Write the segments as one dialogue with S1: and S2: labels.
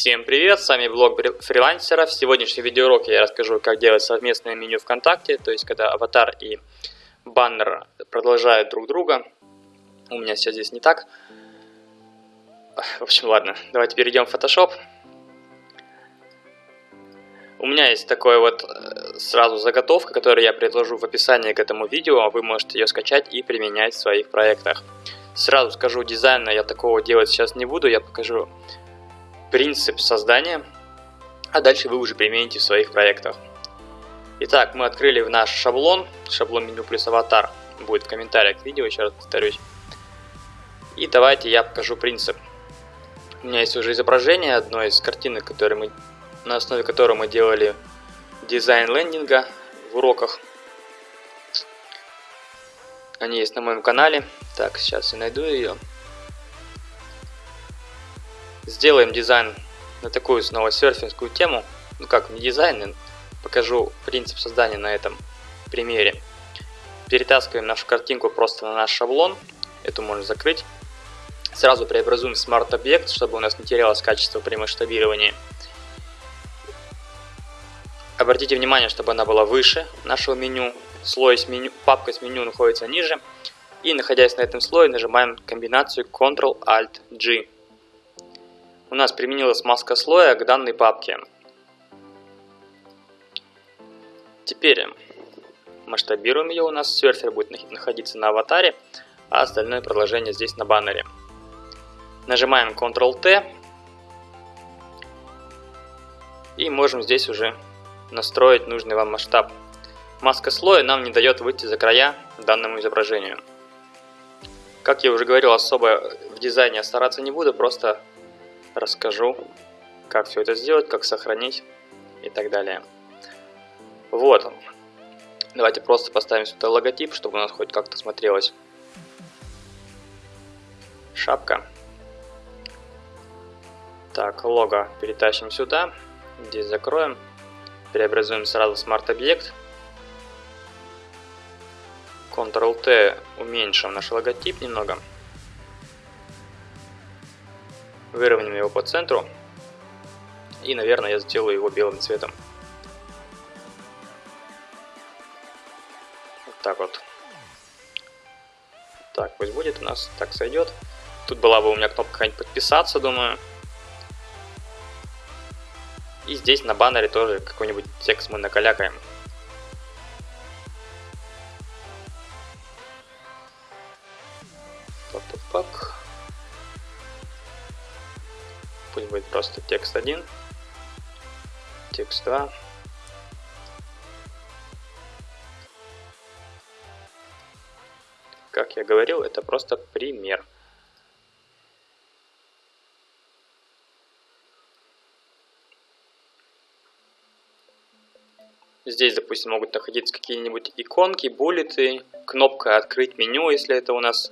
S1: Всем привет, с вами блог фрилансера. В сегодняшнем видеоуроке я расскажу, как делать совместное меню ВКонтакте, то есть когда аватар и баннер продолжают друг друга. У меня все здесь не так. В общем, ладно, давайте перейдем в Photoshop. У меня есть такой вот э, сразу заготовка, которую я предложу в описании к этому видео. Вы можете ее скачать и применять в своих проектах. Сразу скажу, дизайна я такого делать сейчас не буду, я покажу принцип создания, а дальше вы уже примените в своих проектах. Итак, мы открыли наш шаблон, шаблон меню плюс аватар, будет в комментариях к видео, еще раз повторюсь. И давайте я покажу принцип. У меня есть уже изображение одной из картинок, которые мы, на основе которой мы делали дизайн лендинга в уроках. Они есть на моем канале. Так, сейчас я найду ее. Сделаем дизайн на такую снова серфингскую тему. Ну как, не дизайн, покажу принцип создания на этом примере. Перетаскиваем нашу картинку просто на наш шаблон. Эту можно закрыть. Сразу преобразуем смарт-объект, чтобы у нас не терялось качество при масштабировании. Обратите внимание, чтобы она была выше нашего меню слой с меню, папка с меню находится ниже. И находясь на этом слое, нажимаем комбинацию Ctrl-Alt-G. У нас применилась маска слоя к данной папке. Теперь масштабируем ее. У нас серфер будет находиться на аватаре, а остальное продолжение здесь на баннере. Нажимаем Ctrl-T. И можем здесь уже настроить нужный вам масштаб. Маска слоя нам не дает выйти за края данному изображению. Как я уже говорил, особо в дизайне стараться не буду, просто расскажу, как все это сделать, как сохранить и так далее. Вот он. Давайте просто поставим сюда логотип, чтобы у нас хоть как-то смотрелось. Шапка. Так, лого перетащим сюда. Здесь закроем. Преобразуем сразу в смарт-объект. Ctrl-T уменьшим наш логотип немного. Выровняем его по центру. И, наверное, я сделаю его белым цветом. Вот так вот. Так, пусть будет у нас, так сойдет. Тут была бы у меня кнопка какая-нибудь подписаться, думаю. И здесь на баннере тоже какой-нибудь текст мы накалякаем. пак. Пусть будет просто текст 1, текст 2. Как я говорил, это просто пример. Здесь, допустим, могут находиться какие-нибудь иконки, буллеты, кнопка «Открыть меню», если это у нас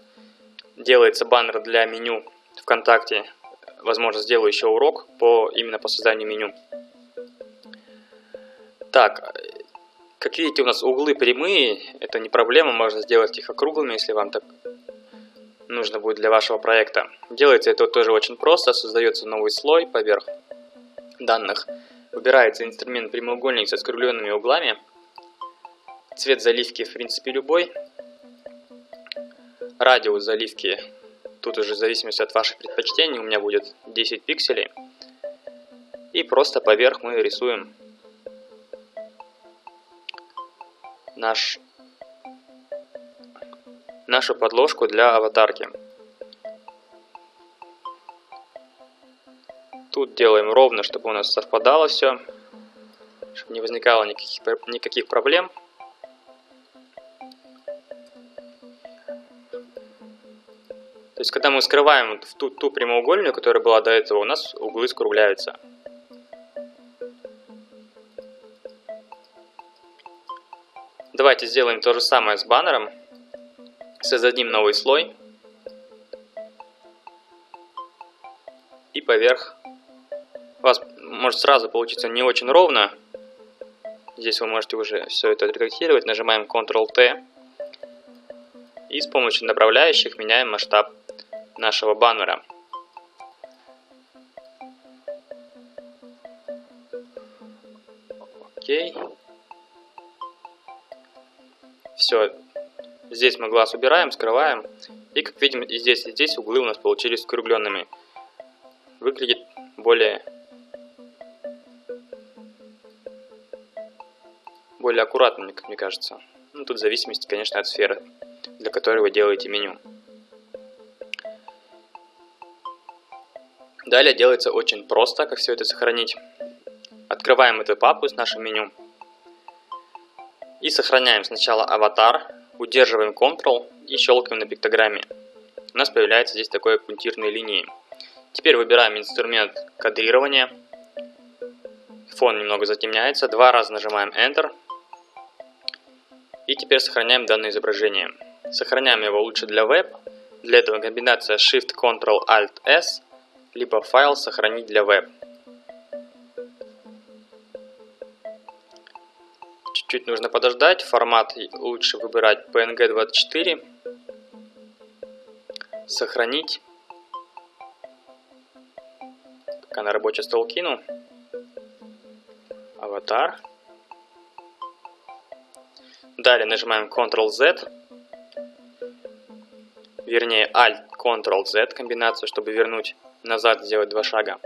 S1: делается баннер для меню ВКонтакте. Возможно, сделаю еще урок по именно по созданию меню. Так, как видите, у нас углы прямые. Это не проблема, можно сделать их округлыми, если вам так нужно будет для вашего проекта. Делается это тоже очень просто. Создается новый слой поверх данных. Выбирается инструмент прямоугольник со скругленными углами. Цвет заливки в принципе любой. Радиус заливки, тут уже в зависимости от ваших предпочтений, у меня будет 10 пикселей. И просто поверх мы рисуем наш, нашу подложку для аватарки. Тут делаем ровно, чтобы у нас совпадало все, чтобы не возникало никаких, никаких проблем. То есть, когда мы скрываем в ту, ту прямоугольную, которая была до этого, у нас углы скругляются. Давайте сделаем то же самое с баннером. Создадим новый слой. И поверх. У вас может сразу получиться не очень ровно. Здесь вы можете уже все это отредактировать. Нажимаем Ctrl-T. И с помощью направляющих меняем масштаб нашего баннера. Окей. Все. Здесь мы глаз убираем, скрываем. И как видим, и здесь, и здесь углы у нас получились скругленными. Выглядит более более аккуратно, мне кажется. Ну, тут зависимость, конечно, от сферы, для которой вы делаете меню. Далее делается очень просто, как все это сохранить. Открываем эту папку с нашим меню. И сохраняем сначала аватар, удерживаем Ctrl и щелкаем на пиктограмме. У нас появляется здесь такой пунктирные линии. Теперь выбираем инструмент кадрирования. Фон немного затемняется. Два раза нажимаем Enter. И теперь сохраняем данное изображение. Сохраняем его лучше для веб. Для этого комбинация Shift-Ctrl-Alt-S либо файл сохранить для веб. Чуть-чуть нужно подождать, формат лучше выбирать PNG24, сохранить, пока на рабочий стол кину, аватар, далее нажимаем Ctrl-Z, вернее Alt-Ctrl-Z комбинацию, чтобы вернуть назад сделать два шага.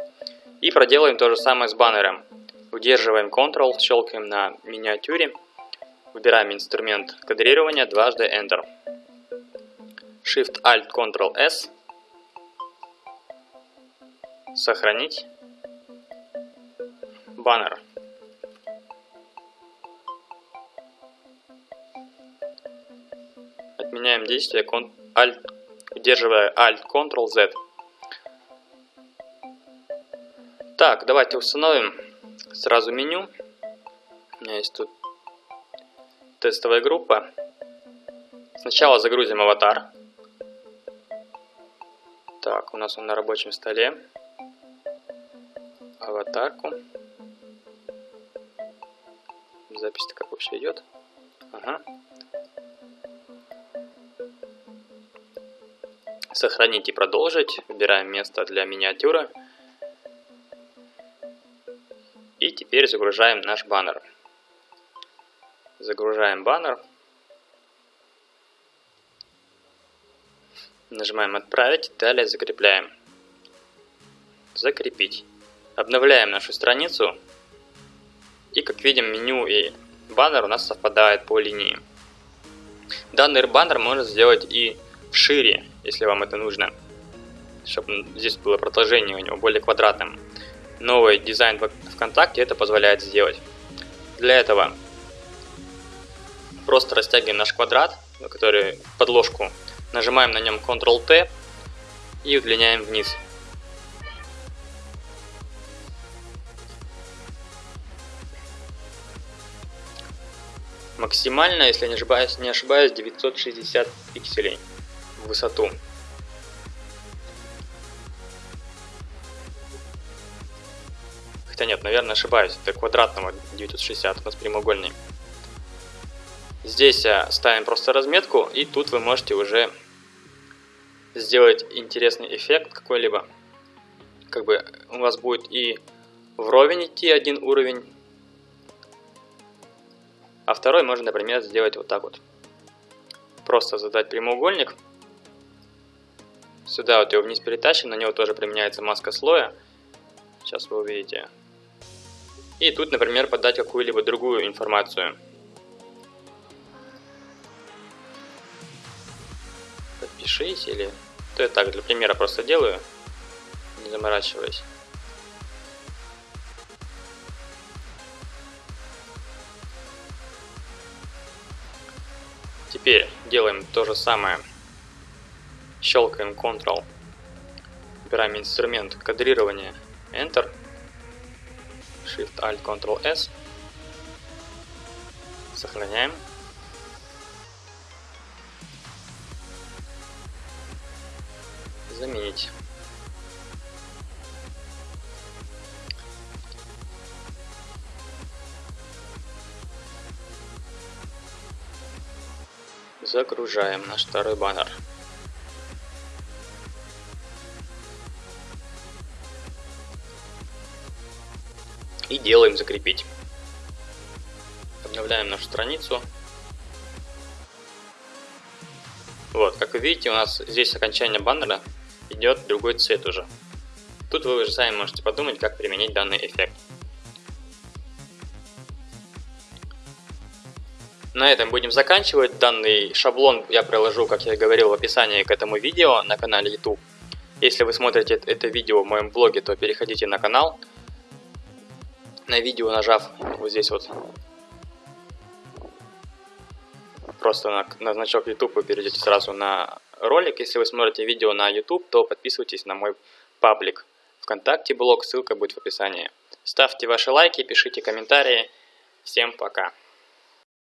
S1: И проделаем то же самое с баннером. Удерживаем Ctrl, щелкаем на миниатюре, выбираем инструмент кадрирования, дважды Enter. Shift Alt Ctrl S. Сохранить. Баннер. Отменяем действие, Alt, удерживая Alt Ctrl Z. Так, давайте установим сразу меню. У меня есть тут тестовая группа. Сначала загрузим аватар. Так, у нас он на рабочем столе. Аватарку. Запись-то как вообще идет? Ага. Сохранить и продолжить. Выбираем место для миниатюры. И теперь загружаем наш баннер. Загружаем баннер. Нажимаем «Отправить», далее закрепляем. Закрепить. Обновляем нашу страницу. И как видим, меню и баннер у нас совпадают по линии. Данный баннер можно сделать и шире, если вам это нужно. Чтобы здесь было продолжение у него более квадратным новый дизайн ВКонтакте это позволяет сделать. Для этого просто растягиваем наш квадрат, который подложку, нажимаем на нем Ctrl-T и удлиняем вниз. Максимально, если не ошибаюсь, не ошибаюсь 960 пикселей в высоту. Хотя нет, наверное, ошибаюсь. Это квадратного 960, у нас прямоугольный. Здесь э, ставим просто разметку, и тут вы можете уже сделать интересный эффект какой-либо. Как бы у вас будет и вровень идти один уровень, а второй можно, например, сделать вот так вот. Просто задать прямоугольник. Сюда вот его вниз перетащим, на него тоже применяется маска слоя. Сейчас вы увидите. И тут, например, подать какую-либо другую информацию. Подпишись или... То я так, для примера просто делаю, не заморачиваясь. Теперь делаем то же самое. Щелкаем Ctrl. Выбираем инструмент кадрирования. Enter. Shift Alt Ctrl S. Сохраняем. Заменить. Загружаем наш второй баннер. И делаем закрепить. Обновляем нашу страницу. Вот, как вы видите, у нас здесь окончание баннера идет другой цвет уже. Тут вы уже сами можете подумать, как применить данный эффект. На этом будем заканчивать. Данный шаблон я приложу, как я говорил, в описании к этому видео на канале YouTube. Если вы смотрите это видео в моем блоге, то переходите на канал. На видео нажав вот здесь вот просто на, на значок YouTube вы перейдете сразу на ролик. Если вы смотрите видео на YouTube, то подписывайтесь на мой паблик. ВКонтакте блог, ссылка будет в описании. Ставьте ваши лайки, пишите комментарии. Всем пока!